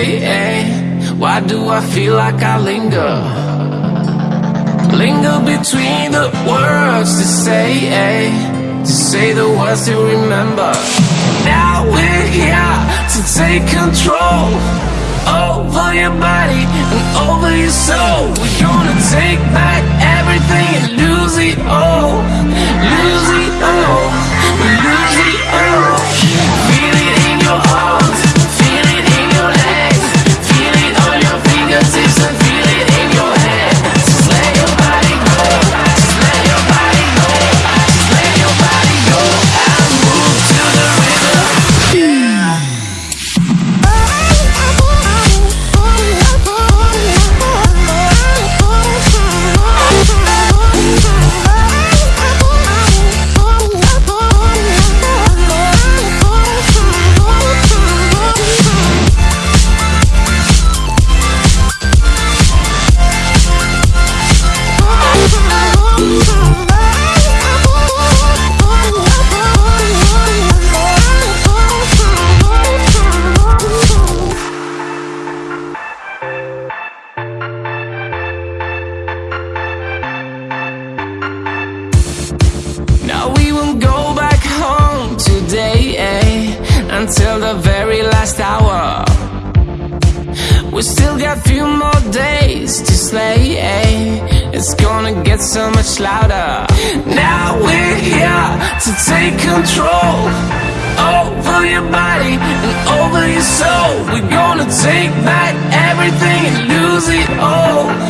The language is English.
Why do I feel like I linger? Linger between the words to say, eh? To say the words to remember. Now we're here to take control over your body and over your soul. We're gonna take back Until the very last hour. We still got a few more days to slay, eh? It's gonna get so much louder. Now we're here to take control over your body and over your soul. We're gonna take back everything and lose it all.